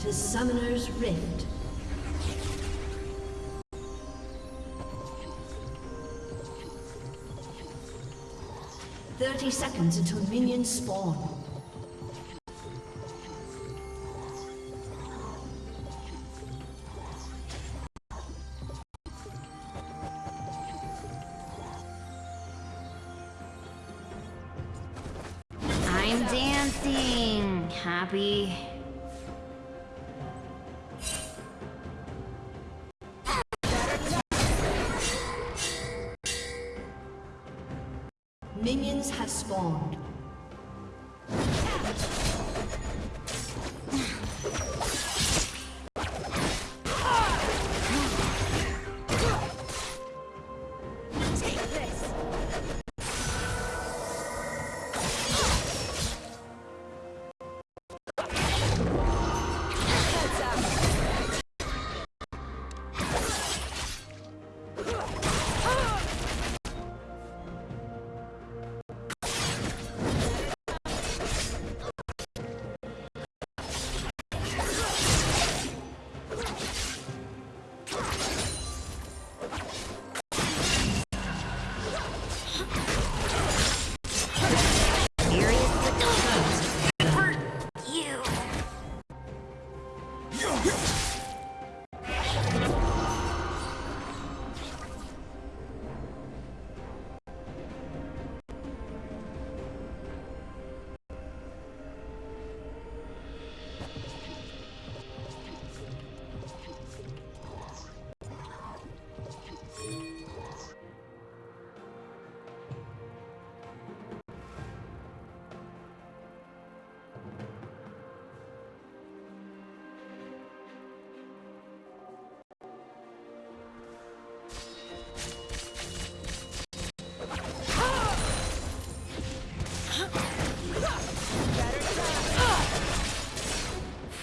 To Summoner's Rift. Thirty seconds until minions spawn.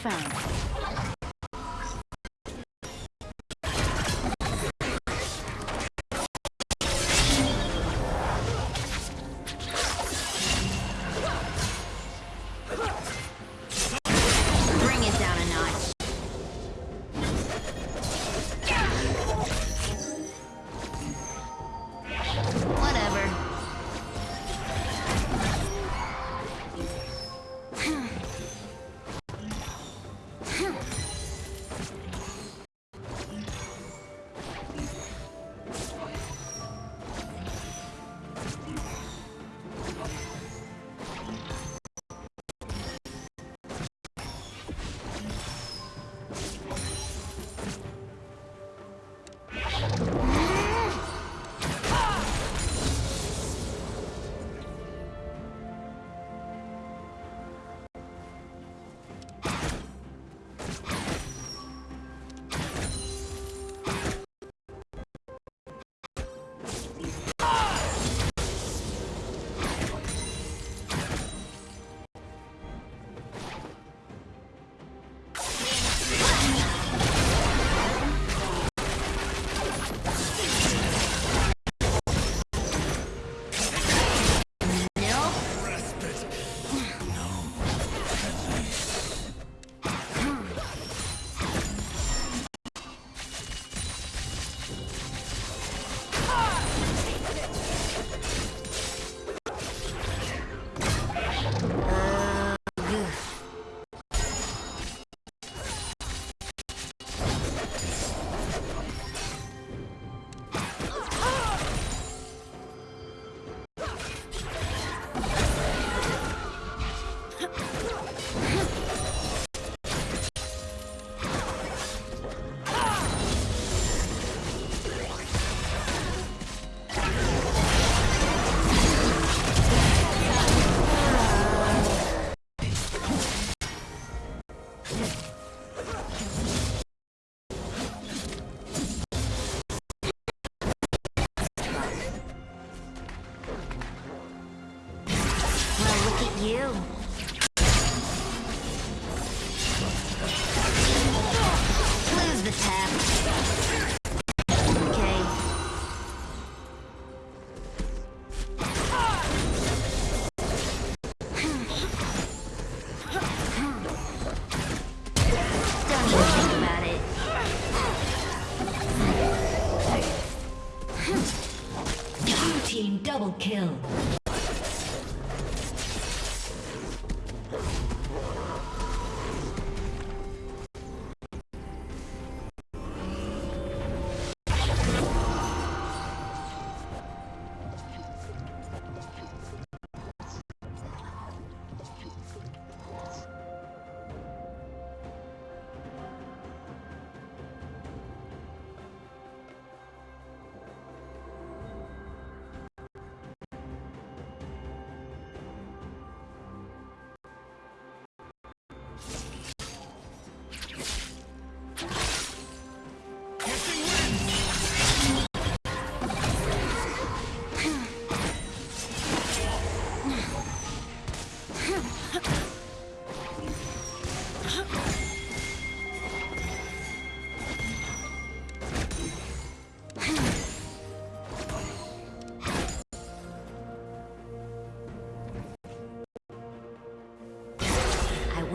Found. You. Lose the tap.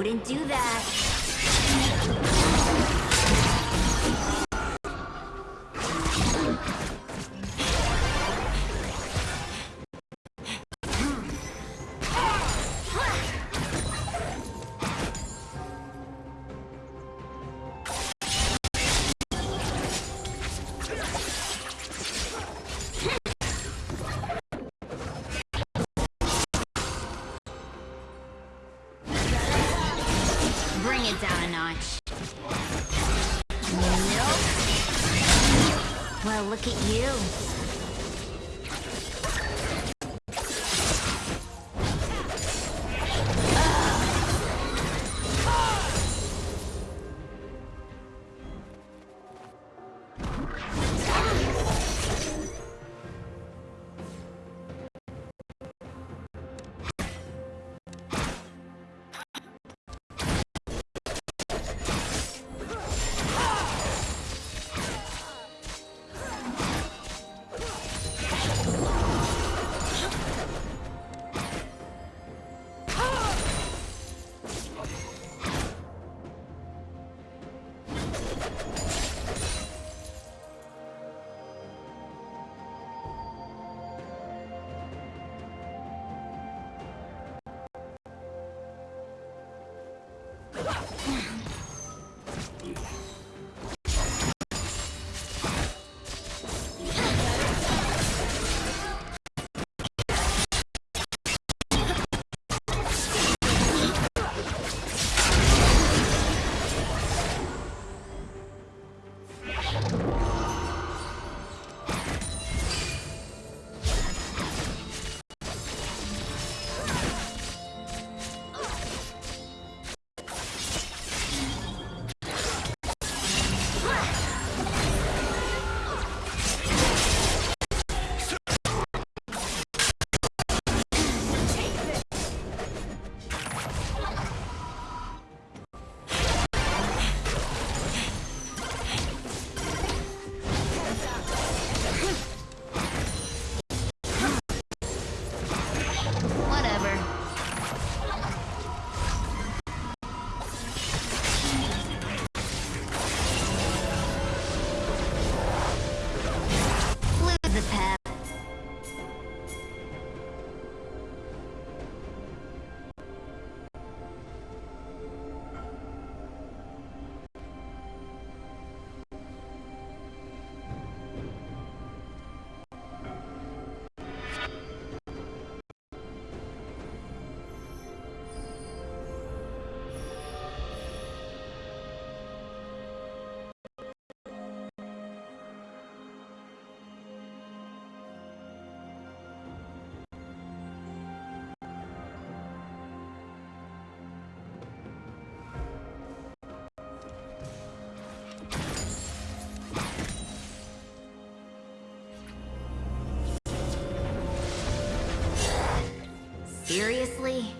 Wouldn't do that. Seriously?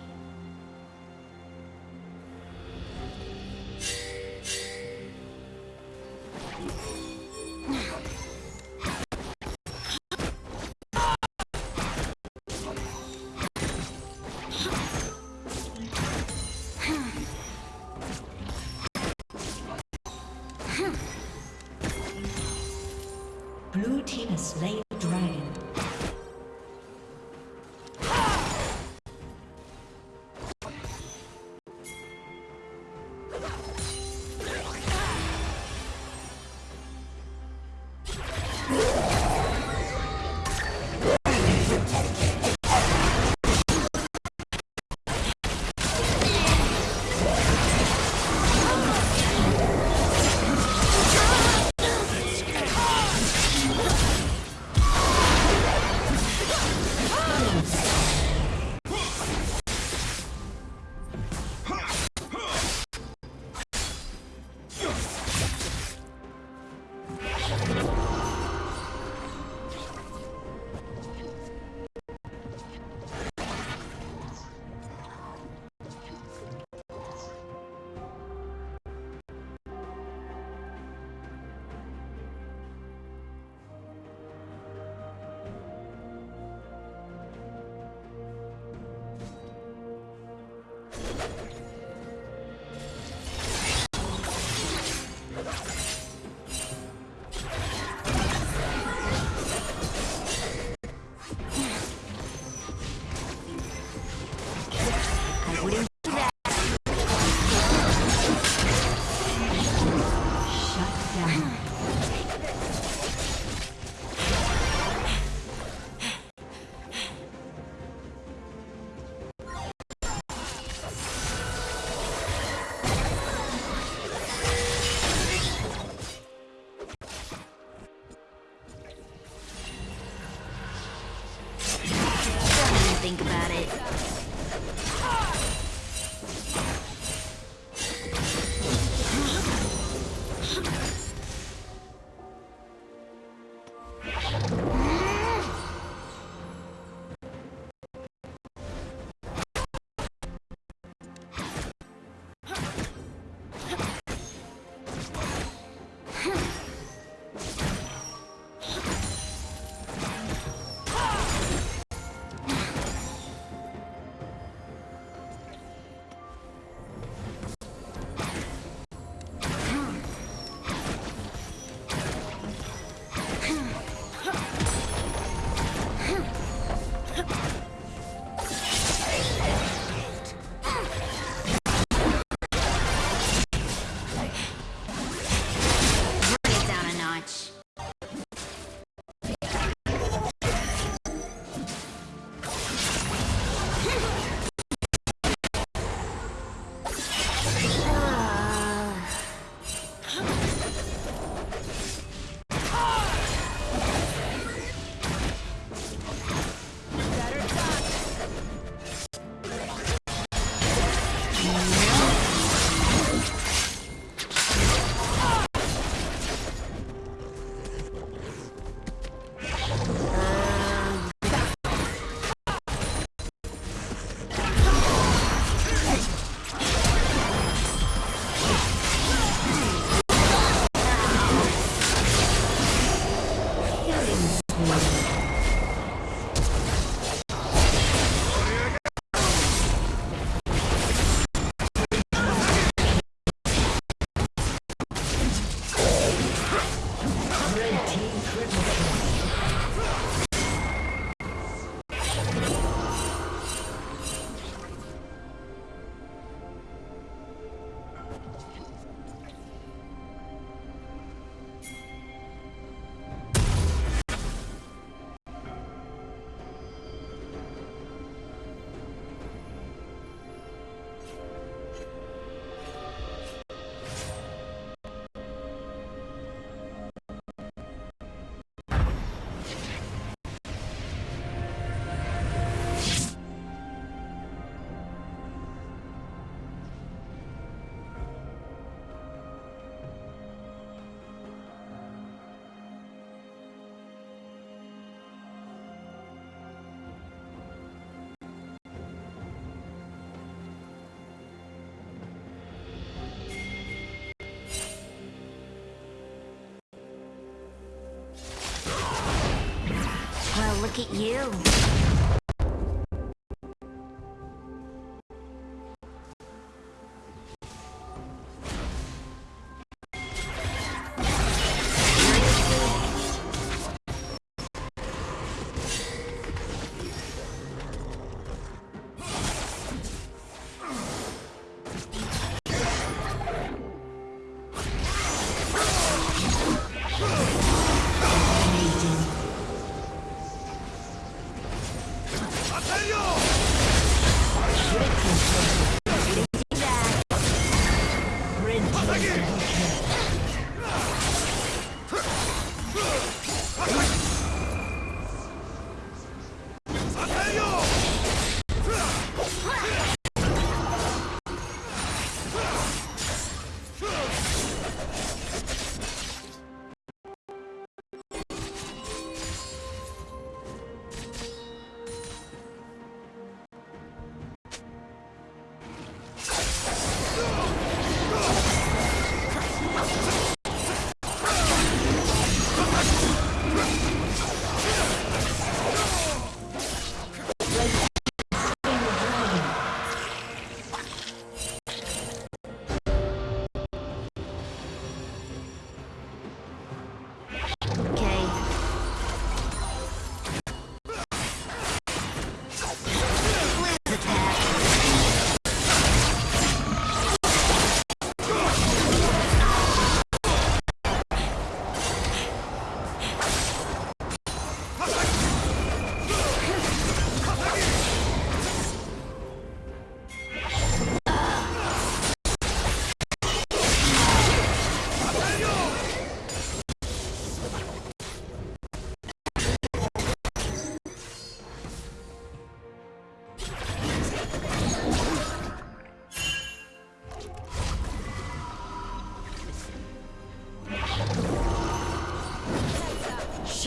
Look at you.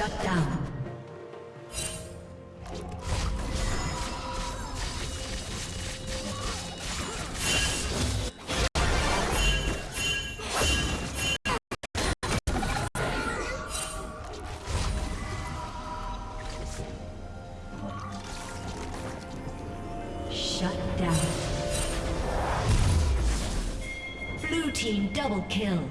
Shut down. Shut down. Blue team double kill.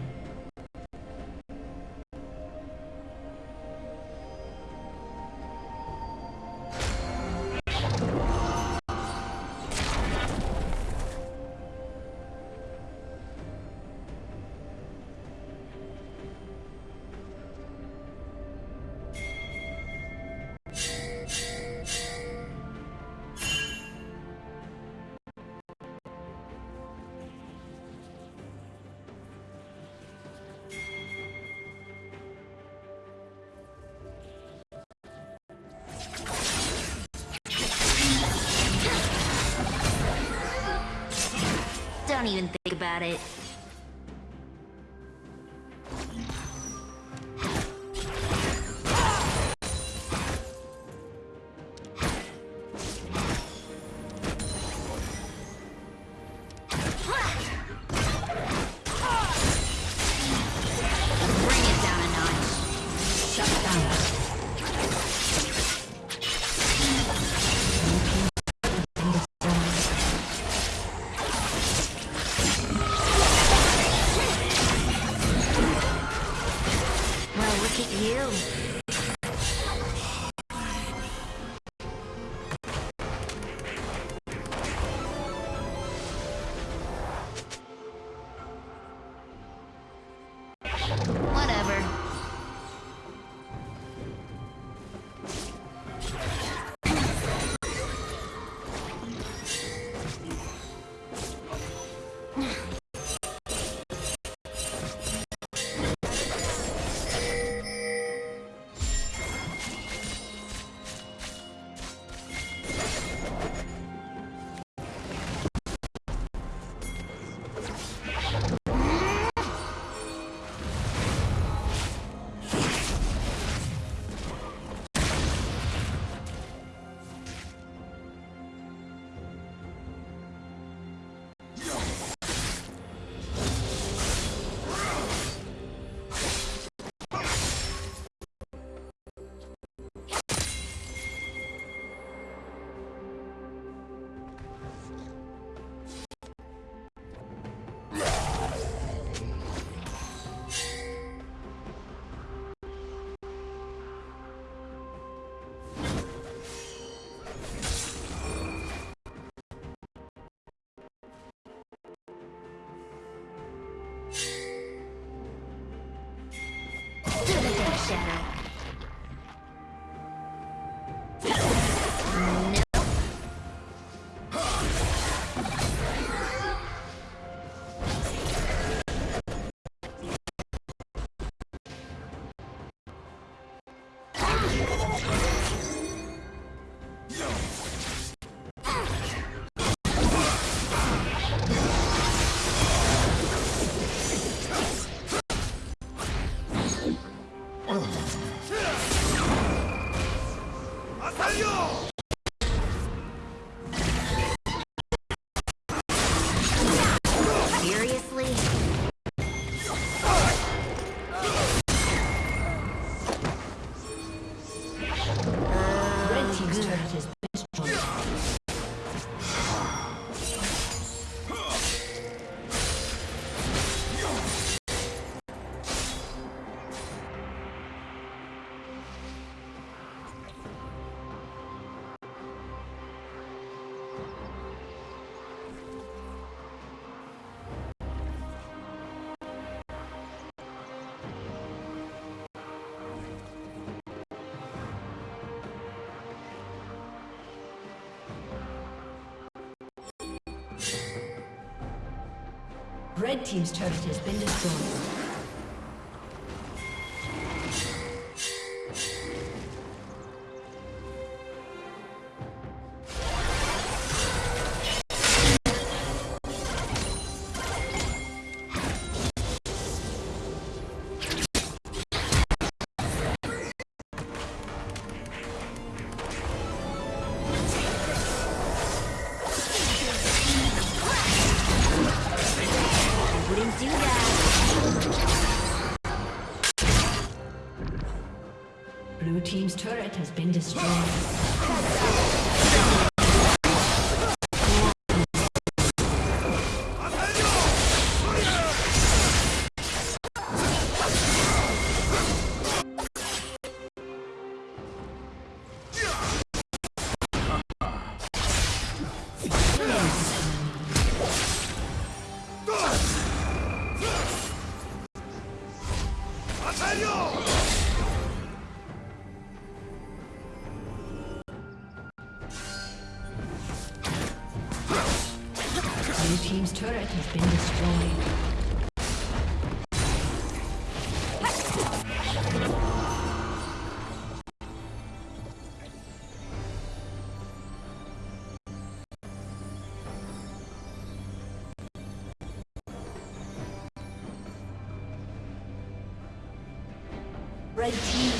About it. Build. Red team's turret has been destroyed. Red team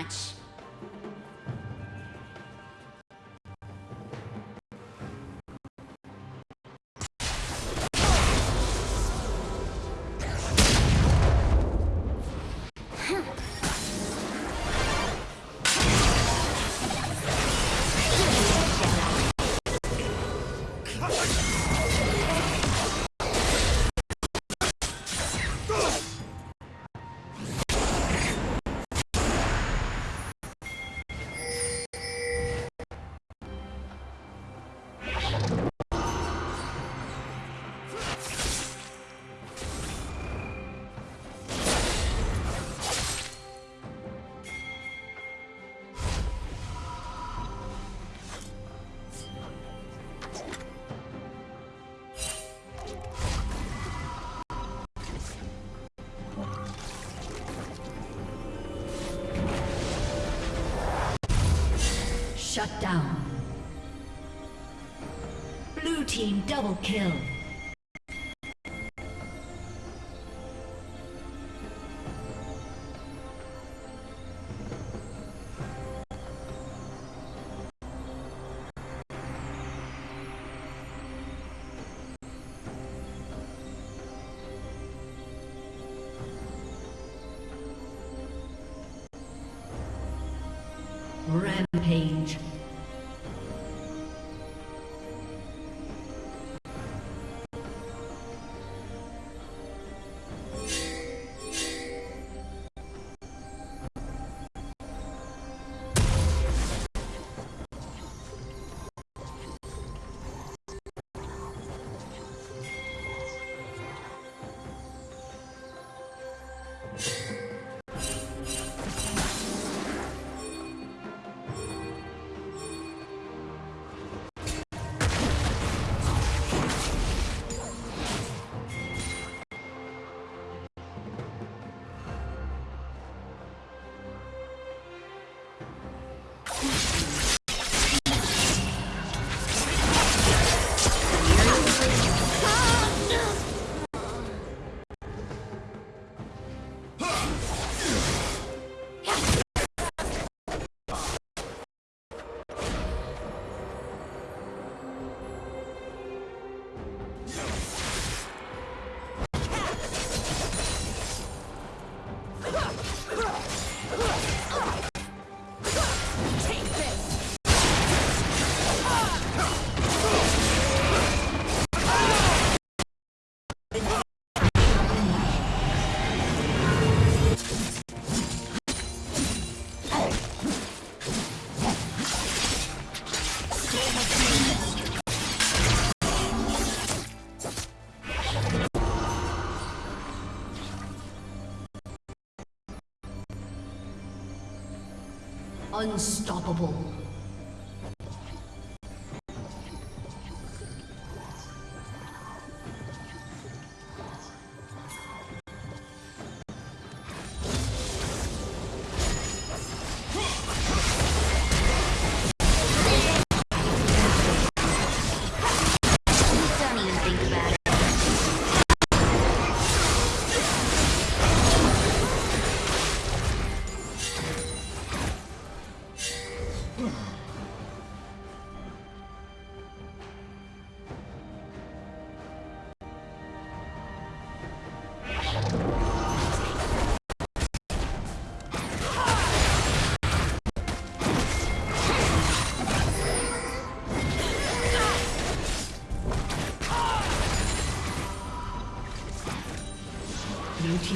it Shut down. Blue team double kill. Unstoppable.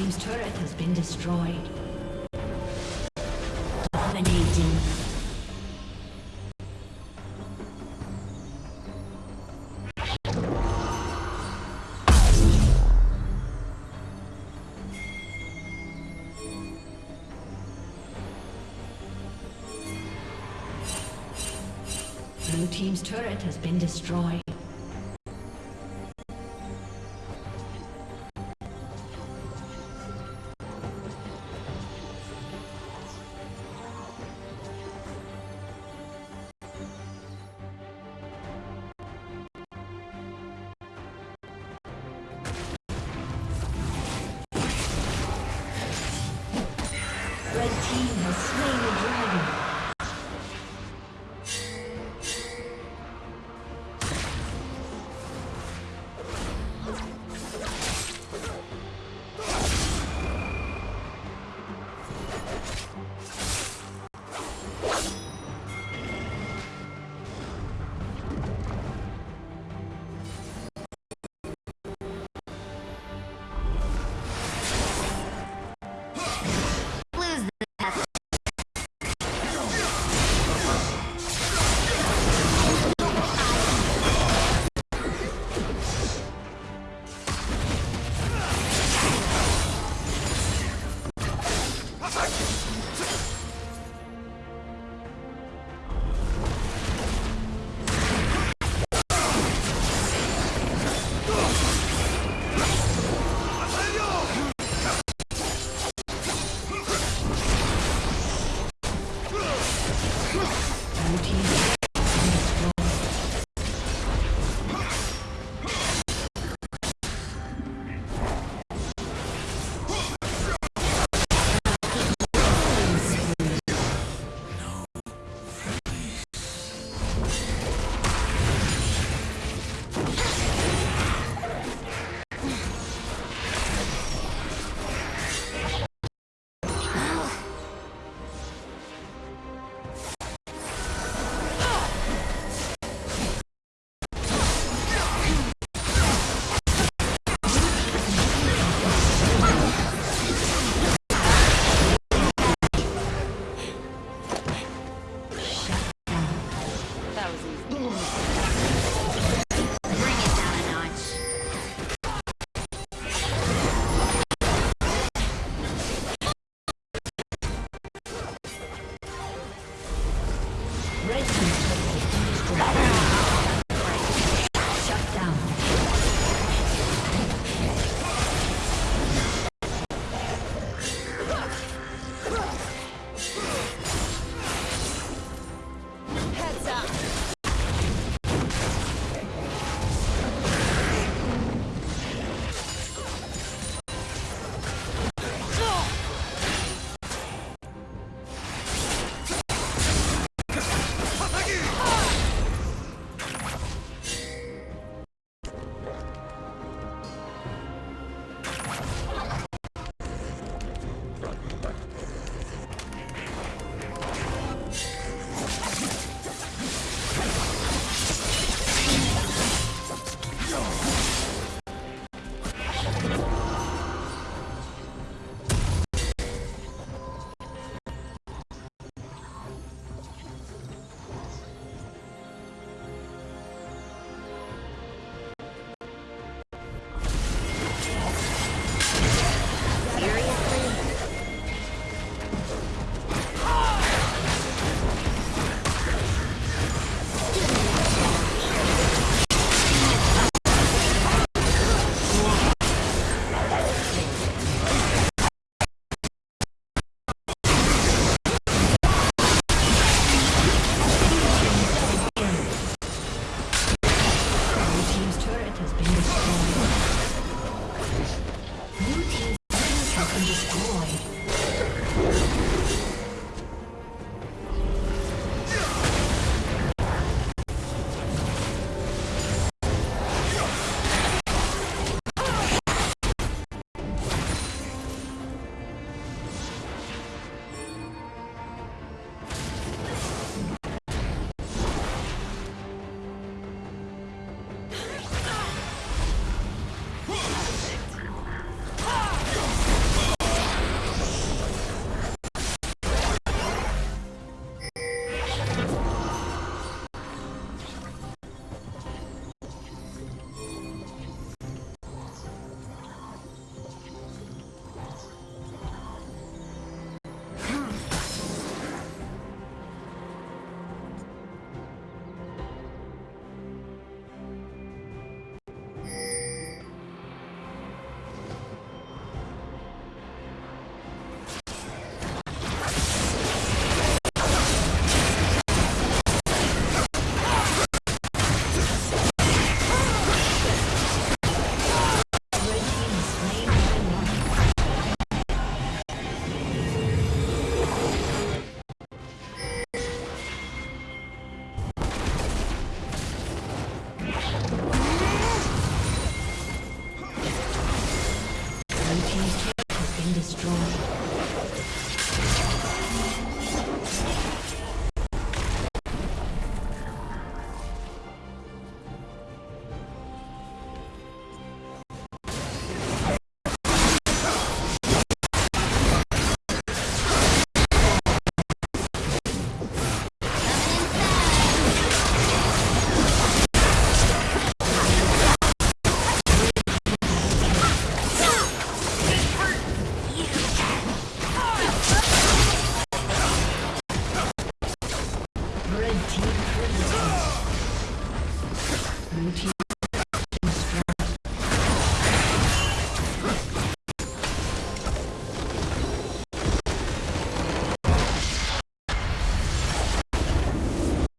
Team's turret has been destroyed. Dominating. Blue Team's turret has been destroyed.